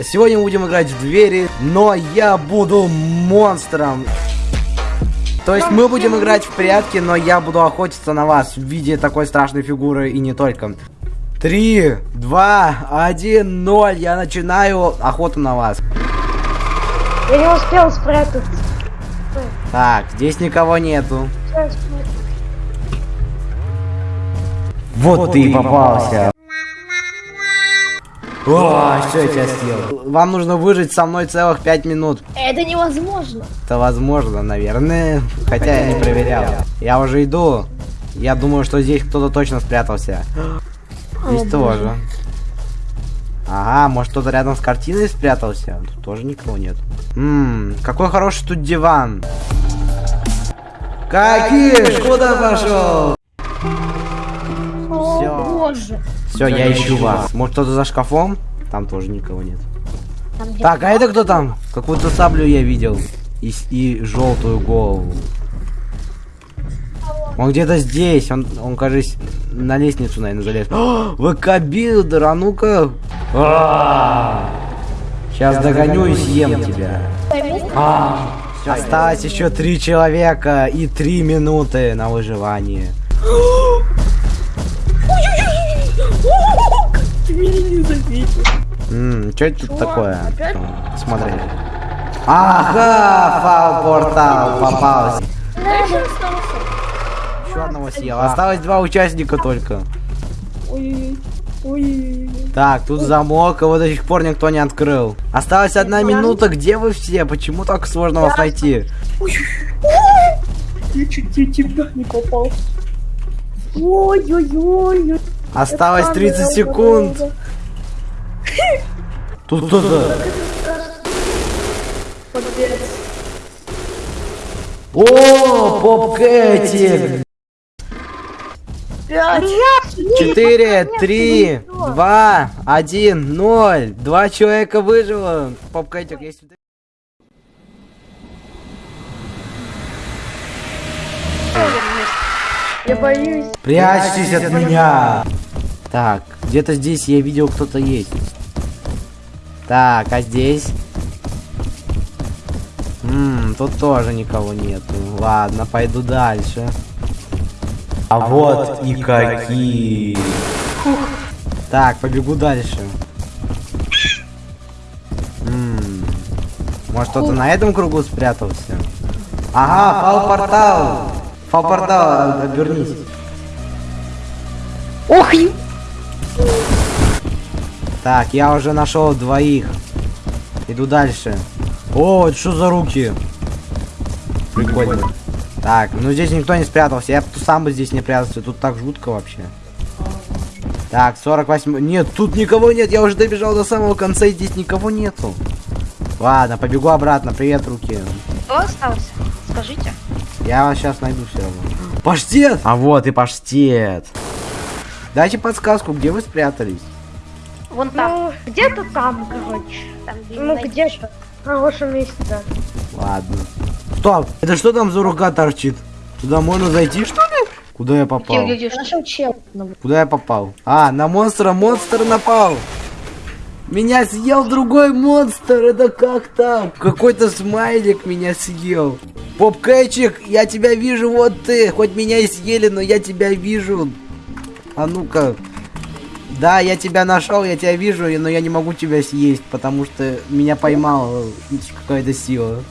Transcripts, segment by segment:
Сегодня мы будем играть в двери, но я буду монстром. То есть мы будем играть в прятки, но я буду охотиться на вас в виде такой страшной фигуры и не только. Три, два, один, ноль. Я начинаю охоту на вас. Я не успел спрятаться. Так, здесь никого нету. Сейчас, смотри. Вот ты и попался. О, все, я тебя съел. Вам нужно выжить со мной целых пять минут. Это невозможно. Это возможно, наверное. Хотя я не проверял. Я уже иду. Я думаю, что здесь кто-то точно спрятался. Здесь тоже. Ага, может кто-то рядом с картиной спрятался? Тут тоже никого нет. Ммм, какой хороший тут диван. Какиш, куда пошел? Боже. Все, я ищу вас. Может кто-то за шкафом? Там тоже никого нет. Там Так, а это кто там? Какую-то саблю я видел. И, и желтую голову. Он где-то здесь. Он, он, кажется, на лестницу, наверное, залез. О, ВК-билдер, а ну-ка. Сейчас догоню и съем тебя. А, Осталось еще три человека и три минуты на выживание. меня не заметил. Ммм, что это тут такое? опять? Смотри. Ага, фау-портал попался. Я еще одного съел. Осталось два участника только. Ой-ой-ой. Так, тут замок, его до сих пор никто не открыл. Осталась одна минута, где вы все? Почему так сложно вас найти? Я чуть тебя не попал. Ой-ой-ой. Осталось Это 30 камера, секунд. Тут кто-то. О, Поп Кэти! Пять. Четыре, три, два, один, ноль. Два человека выжило. Поп Кэтик, есть... Я боюсь. Прячьтесь от меня! Так, где-то здесь я видел кто-то есть. Так, а здесь? Ммм, тут тоже никого нету. Ладно, пойду дальше. А вот и какие. Так, побегу дальше. Ммм. Может кто-то на этом кругу спрятался? Ага, фал-портал! Фал-портал, обернись. Ох, Так, я уже нашел двоих. Иду дальше. О, это что за руки? Прикольно. Так, ну здесь никто не спрятался. Я бы сам бы здесь не прятался. Тут так жутко вообще. Так, 48... Нет, тут никого нет. Я уже добежал до самого конца, и здесь никого нету. Ладно, побегу обратно. Привет, руки. Кто остался? Скажите. Я вас сейчас найду все равно. Паштет! А вот и паштет. Дайте подсказку, где вы спрятались. Вон там. Ну, где-то там, короче. Там где Ну, где-то. В хорошем месте, да. Ладно. Стоп! Это что там за рука торчит? Туда можно зайти, что ли? Куда я попал? Где, где, где? Нашел чел. Ну, Куда я попал? А, на монстра монстр напал! Меня съел другой монстр! Это как так? Какой-то смайлик меня съел. Поп-кэчик, я тебя вижу, вот ты. Хоть меня и съели, но я тебя вижу. А ну-ка. Да, я тебя нашел, я тебя вижу, но я не могу тебя съесть, потому что меня поймала какая-то сила.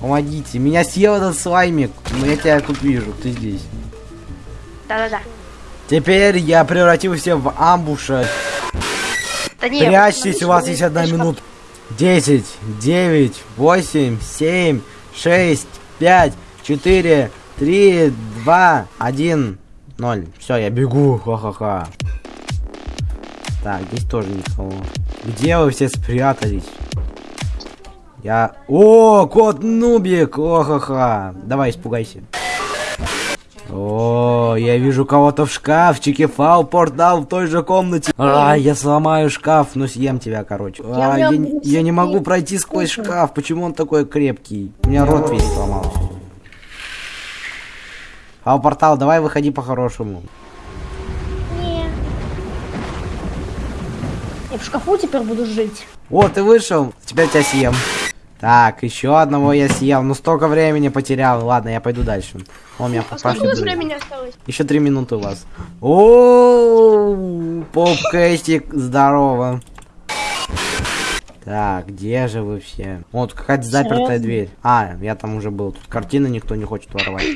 Помогите, меня съел этот слаймик, но я тебя тут вижу, ты здесь. Да-да-да. Теперь я превратился в амбуша. Да не, Прячьтесь, у вас есть одна минута. 10, 9, 8, 7, 6, 5, 4, 3, 2, 1, 0. Все, я бегу, ха-ха-ха. Так, здесь тоже никого. Где вы все спрятались? Я... О, кот Нубик! О-ха-ха! Давай, испугайся. О, я вижу кого-то в шкафчике. Фау портал в той же комнате. А, я сломаю шкаф, но съем тебя, короче. А, я, не- я не могу пройти сквозь шкаф. Почему он такой крепкий? У меня рот весь сломался. Фау портал, давай выходи по-хорошему. не. Я в шкафу теперь буду жить. О, ты вышел. Теперь тебя съем. Так, еще одного я съел. Ну столько времени потерял. Ладно, я пойду дальше. О, у меня осталось? Еще три минуты у вас. О, поп здорово. Так, где же вы все? Вот какая-то запертая дверь. А, я там уже был. Тут картины никто не хочет воровать.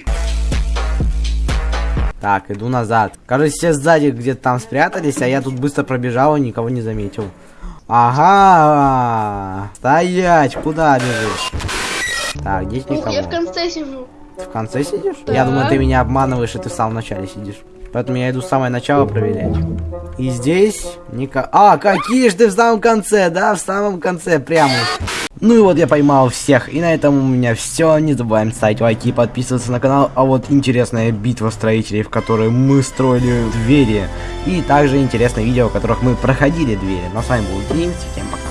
Так, иду назад. Кажется, все сзади где-то там спрятались, а я тут быстро пробежал и никого не заметил. Ага, стоять, куда бежишь? Так, здесь никого. Я в конце сижу. Ты в конце сидишь? Я думаю, ты меня обманываешь, и ты в самом начале сидишь. Поэтому я иду с самое начало проверять. И здесь никого... А, какие же ты в самом конце, да? В самом конце, прямо. Ну и вот я поймал всех. И на этом у меня все. Не забываем ставить лайки и подписываться на канал. А вот интересная битва строителей, в которой мы строили двери. И также интересные видео, в которых мы проходили двери. Ну а с вами был Димс. Всем пока.